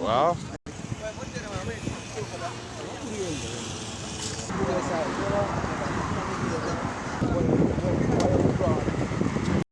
waaw. waaw.